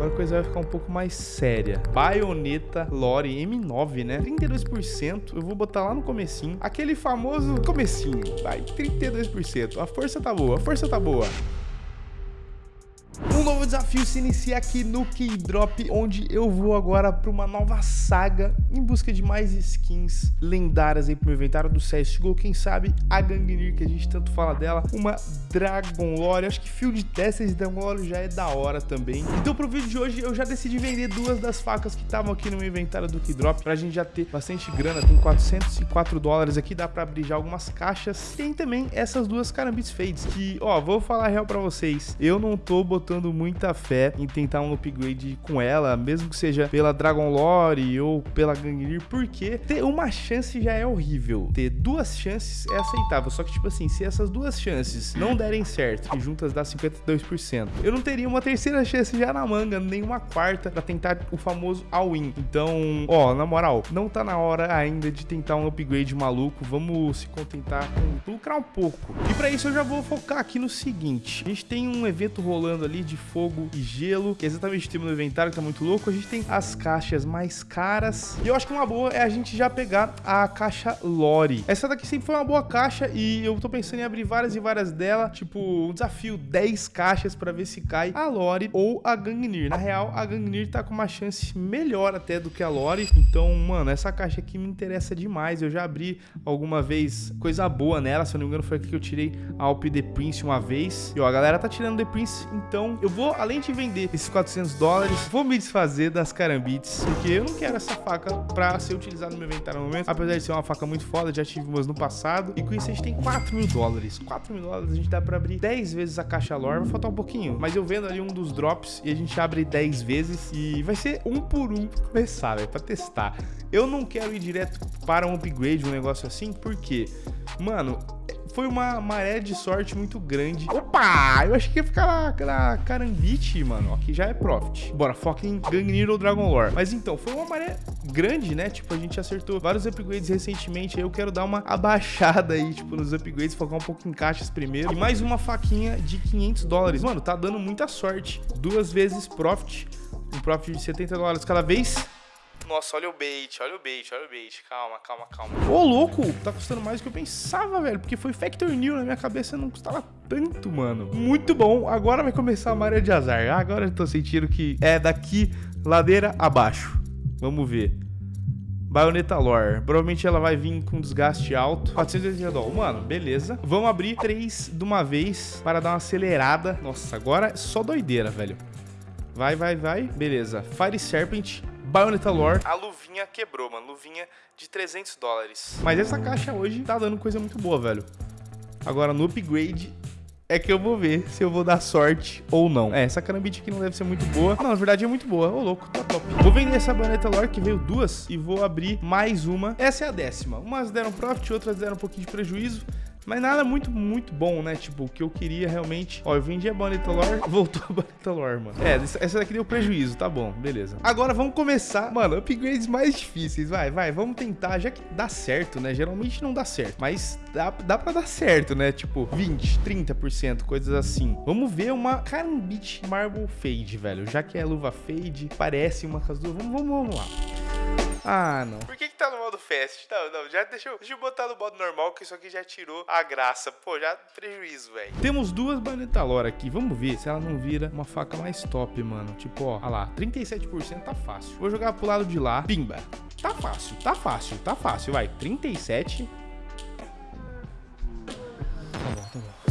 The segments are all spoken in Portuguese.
Agora a coisa vai ficar um pouco mais séria. Baioneta Lore M9, né? 32%. Eu vou botar lá no comecinho. Aquele famoso comecinho. Vai, 32%. A força tá boa, a força tá boa. Desafio se inicia aqui no Keydrop, onde eu vou agora para uma nova saga em busca de mais skins lendárias aí pro meu inventário do CSGO. Quem sabe a Gangnir, que a gente tanto fala dela, uma Dragon Lore. Acho que Field Testers e Dragon Lore já é da hora também. Então pro vídeo de hoje eu já decidi vender duas das facas que estavam aqui no meu inventário do Keydrop, pra gente já ter bastante grana. Tem 404 dólares aqui, dá pra abrir já algumas caixas. Tem também essas duas Carambits Fades, que, ó, vou falar real pra vocês. Eu não tô botando muita fé em tentar um upgrade com ela, mesmo que seja pela Dragon Lore ou pela Gangnir, porque ter uma chance já é horrível. Ter duas chances é aceitável, só que tipo assim, se essas duas chances não derem certo e juntas dá 52%, eu não teria uma terceira chance já na manga, nem uma quarta para tentar o famoso all-in. Então, ó, na moral, não tá na hora ainda de tentar um upgrade maluco, vamos se contentar com lucrar um pouco. E para isso eu já vou focar aqui no seguinte, a gente tem um evento rolando ali de fogo e gelo, que é exatamente o tema do inventário, que tá muito louco. A gente tem as caixas mais caras. E eu acho que uma boa é a gente já pegar a caixa Lore. Essa daqui sempre foi uma boa caixa e eu tô pensando em abrir várias e várias dela. Tipo, um desafio, 10 caixas pra ver se cai a Lore ou a Gangnir. Na real, a Gangnir tá com uma chance melhor até do que a Lore. Então, mano, essa caixa aqui me interessa demais. Eu já abri alguma vez coisa boa nela. Se eu não me engano, foi aqui que eu tirei a Alp The Prince uma vez. E ó, a galera tá tirando The Prince, então eu vou, além de vender esses 400 dólares, vou me desfazer das carambites, porque eu não quero essa faca pra ser utilizada no meu inventário no momento, apesar de ser uma faca muito foda, já tive umas no passado, e com isso a gente tem 4 mil dólares. 4 mil dólares a gente dá pra abrir 10 vezes a caixa lore, vai faltar um pouquinho, mas eu vendo ali um dos drops e a gente abre 10 vezes e vai ser um por um pra começar, velho, pra testar. Eu não quero ir direto para um upgrade, um negócio assim, porque, mano, foi uma maré de sorte muito grande. Opa! Eu achei que ia ficar na, Carambite, mano. Aqui já é Profit. Bora, foca em Gangnir ou Dragon Lore. Mas então, foi uma maré grande, né? Tipo, a gente acertou vários upgrades recentemente. Aí eu quero dar uma abaixada aí, tipo, nos upgrades. Focar um pouco em caixas primeiro. E mais uma faquinha de 500 dólares. Mano, tá dando muita sorte. Duas vezes Profit. Um Profit de 70 dólares cada vez. Nossa, olha o bait, olha o bait, olha o bait. Calma, calma, calma. Ô, louco, tá custando mais do que eu pensava, velho. Porque foi Factor New na minha cabeça, não custava tanto, mano. Muito bom. Agora vai começar a maré de azar. Agora eu tô sentindo que é daqui, ladeira abaixo. Vamos ver. Baioneta Lore. Provavelmente ela vai vir com desgaste alto. 480 dólares. Mano, beleza. Vamos abrir três de uma vez para dar uma acelerada. Nossa, agora é só doideira, velho. Vai, vai, vai. Beleza. Fire Serpent. Bayonetta Lore. A luvinha quebrou, mano. Luvinha de 300 dólares. Mas essa caixa hoje tá dando coisa muito boa, velho. Agora, no upgrade, é que eu vou ver se eu vou dar sorte ou não. É, essa carambite aqui não deve ser muito boa. Não, na verdade é muito boa. Ô, louco, tá top. Vou vender essa Bayonetta Lore, que veio duas, e vou abrir mais uma. Essa é a décima. Umas deram profit, outras deram um pouquinho de prejuízo. Mas nada muito, muito bom, né? Tipo, o que eu queria realmente... Ó, eu vendi a Bonita Lore, voltou a Bonita Lore, mano. É, essa daqui deu prejuízo, tá bom, beleza. Agora vamos começar, mano, upgrades mais difíceis, vai, vai, vamos tentar, já que dá certo, né? Geralmente não dá certo, mas dá, dá pra dar certo, né? Tipo, 20, 30%, coisas assim. Vamos ver uma Carambit Marble Fade, velho. Já que é luva Fade, parece uma com. Vamos, vamos, vamos lá. Ah, não. Por que que tá no modo fast? Não, não, já deixa eu, deixa eu botar no modo normal, que isso aqui já tirou a graça. Pô, já prejuízo, velho. Temos duas Bayonetta Lore aqui. Vamos ver se ela não vira uma faca mais top, mano. Tipo, ó, olha lá, 37% tá fácil. Vou jogar pro lado de lá. Pimba. Tá fácil, tá fácil, tá fácil. Vai, 37.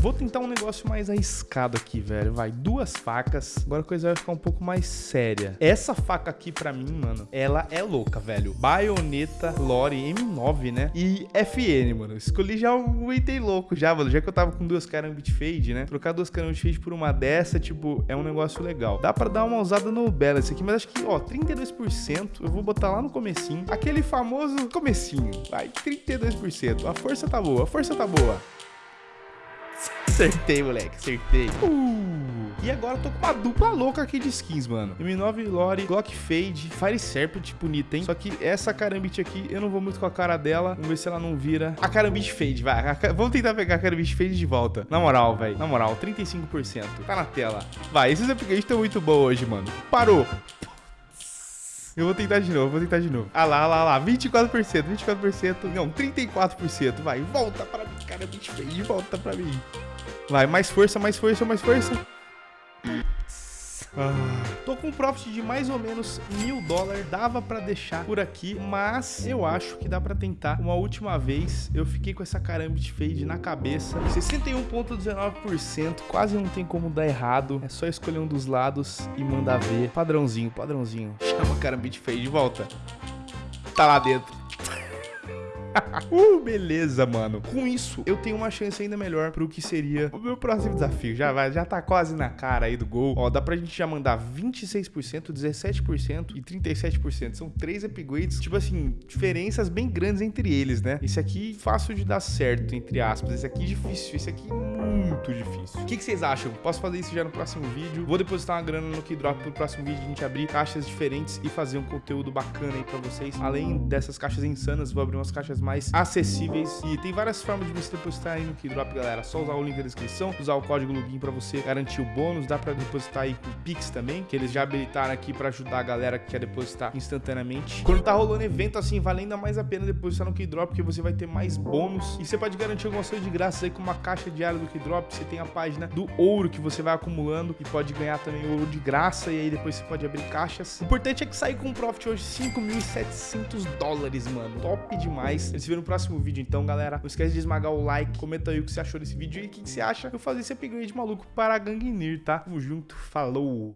Vou tentar um negócio mais arriscado aqui, velho. Vai, duas facas. Agora a coisa vai ficar um pouco mais séria. Essa faca aqui, pra mim, mano, ela é louca, velho. Baioneta Lore M9, né? E FN, mano. Escolhi já um item louco já, mano. Já que eu tava com duas Karambit Fade, né? Trocar duas Karambit Fade por uma dessa, tipo, é um negócio legal. Dá pra dar uma usada no Balance aqui, mas acho que, ó, 32%. Eu vou botar lá no comecinho. Aquele famoso comecinho. Vai, 32%. A força tá boa, a força tá boa. Acertei, moleque, acertei. Uh. E agora eu tô com uma dupla louca aqui de skins, mano. M9 Lore, Glock Fade, Fire Serpent, bonita, hein? Só que essa Karambit aqui, eu não vou muito com a cara dela. Vamos ver se ela não vira. A Karambit Fade, vai. A... Vamos tentar pegar a Karambit Fade de volta. Na moral, velho. Na moral, 35%. Tá na tela. Vai, esses upgrades estão muito bons hoje, mano. Parou. Eu vou tentar de novo, vou tentar de novo. Ah lá, lá, lá, 24%, 24%, não, 34%. Vai, volta pra mim, cara, feio, volta pra mim. Vai, mais força, mais força, mais força. Ah, tô com um profit de mais ou menos mil dólares. Dava pra deixar por aqui, mas eu acho que dá pra tentar uma última vez. Eu fiquei com essa Karambit Fade na cabeça. 61,19%. Quase não tem como dar errado. É só escolher um dos lados e mandar ver. Padrãozinho, padrãozinho. Chama a Karambit Fade de volta. Tá lá dentro. uh, beleza, mano. Com isso, eu tenho uma chance ainda melhor pro que seria o meu próximo desafio. Já vai, já tá quase na cara aí do gol. Ó, dá pra gente já mandar 26%, 17% e 37%. São três upgrades, tipo assim, diferenças bem grandes entre eles, né? Esse aqui fácil de dar certo, entre aspas. Esse aqui difícil, esse aqui muito difícil. O que, que vocês acham? Posso fazer isso já no próximo vídeo? Vou depositar uma grana no Keydrop pro próximo vídeo a gente abrir caixas diferentes e fazer um conteúdo bacana aí pra vocês. Além dessas caixas insanas, vou abrir umas caixas mais acessíveis e tem várias formas de você depositar aí no Keydrop, galera. Só usar o link da descrição, usar o código login para você garantir o bônus. Dá para depositar aí com Pix também, que eles já habilitaram aqui para ajudar a galera que quer depositar instantaneamente. Quando tá rolando evento assim, vale ainda mais a pena depositar no Keydrop, porque você vai ter mais bônus e você pode garantir algumas coisas de graça aí com uma caixa diária do Keydrop. Você tem a página do ouro que você vai acumulando e pode ganhar também ouro de graça e aí depois você pode abrir caixas. O importante é que sair com um profit hoje 5.700 dólares, mano. Top demais. Eles viram próximo vídeo então, galera. Não esquece de esmagar o like, comenta aí o que você achou desse vídeo e o que você acha eu fazer esse upgrade maluco para a Gangnir, tá? Tamo junto, falou!